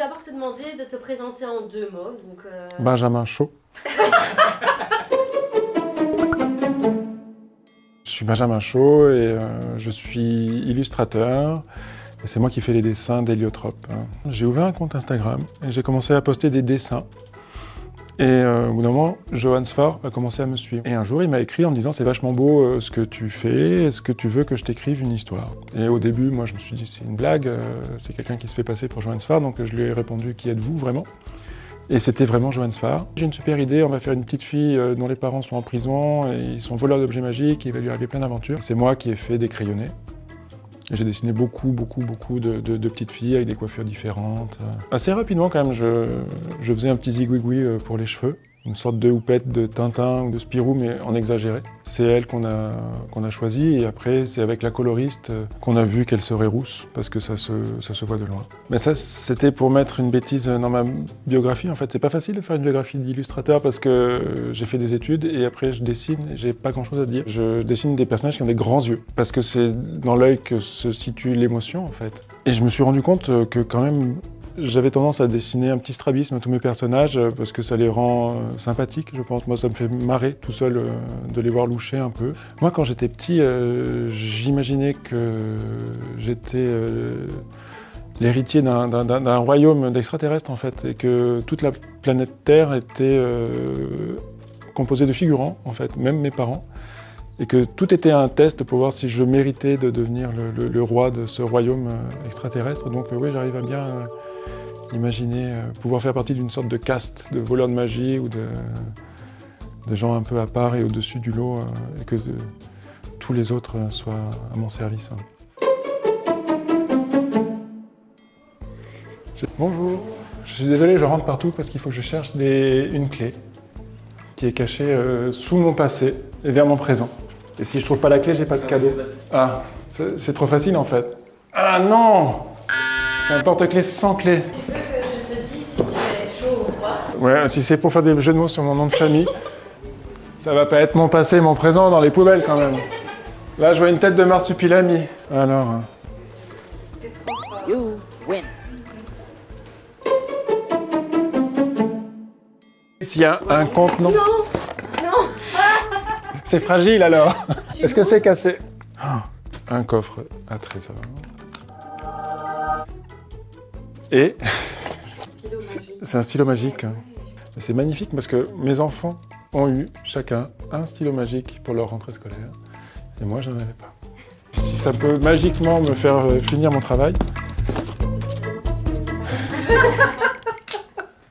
d'abord te demander de te présenter en deux mots. Donc, euh, Benjamin Chaud. je suis Benjamin Chaud et euh, je suis illustrateur. C'est moi qui fais les dessins d'Héliotrope. hein. J'ai ouvert un compte Instagram et j'ai commencé à poster des dessins. Et euh, au bout d'un moment, Johan Sfar a commencé à me suivre. Et un jour, il m'a écrit en me disant « C'est vachement beau euh, ce que tu fais, est-ce que tu veux que je t'écrive une histoire ?» Et au début, moi, je me suis dit « C'est une blague, euh, c'est quelqu'un qui se fait passer pour Johan Sfar. » Donc je lui ai répondu « Qui êtes-vous vraiment ?» Et c'était vraiment Johan Sfar. J'ai une super idée, on va faire une petite fille dont les parents sont en prison et ils sont voleurs d'objets magiques, il va lui arriver plein d'aventures. C'est moi qui ai fait des crayonnés. J'ai dessiné beaucoup, beaucoup, beaucoup de, petites filles avec des coiffures différentes. Assez rapidement quand même, je, je faisais un petit zigouigoui euh, pour les cheveux. Une sorte de houppette de Tintin ou de Spirou, mais en exagéré. C'est elle qu'on a, a choisie et après c'est avec la coloriste euh, qu'on a vu qu'elle serait rousse parce que ça se, ça se voit de loin. Mais ça c'était pour mettre une bêtise dans ma biographie. En fait, c'est pas facile de faire une biographie d'illustrateur parce que euh, j'ai fait des études et après je dessine j'ai pas grand chose à dire. Je dessine des personnages qui ont des grands yeux parce que c'est dans l'œil que se situe l'émotion en fait. Et je me suis rendu compte euh, que quand même j'avais tendance à dessiner un petit strabisme à tous mes personnages euh, parce que ça les rend euh, sympathiques, je pense. Moi, ça me fait marrer tout seul euh, de les voir loucher un peu. Moi, quand j'étais petit, j'imaginais que j'étais l'héritier d'un- royaume d'extraterrestres, en fait, et que toute la planète Terre était composée de figurants, en fait, même mes parents. Et que tout était un test pour voir si je méritais de devenir le, roi de ce royaume euh, extraterrestre. Donc euh, oui, j'arrive à bien euh, imaginer pouvoir faire partie d'une sorte de caste de voleurs de magie ou de, gens un peu à part et au-dessus du lot et que tous les autres soient à mon service. hein. Bonjour, je suis désolé, je rentre partout parce qu'il faut que je cherche une clé qui est cachée sous mon passé et vers mon présent. Et si je trouve pas la clé, j'ai pas de cadeau. Ah, c'est trop facile en fait. Ah non C'est un porte-clés sans clé. tu veux que je te dise si tu es chaud ou pas Ouais, si c'est pour faire des jeux de mots sur mon nom de famille, ça va pas être mon passé et mon présent dans les poubelles quand même. Là, je vois une tête de marsupilami. Alors, hein. You win. s'il y a un contenant, Non Non c'est fragile alors. Est-ce que c'est cassé? Ah, Un coffre à trésor. Et? C'est un stylo magique. hein. C'est magnifique parce que mes enfants ont eu chacun un stylo magique pour leur rentrée scolaire. Et moi, je n'en avais pas. Si ça peut magiquement me faire euh, finir mon travail.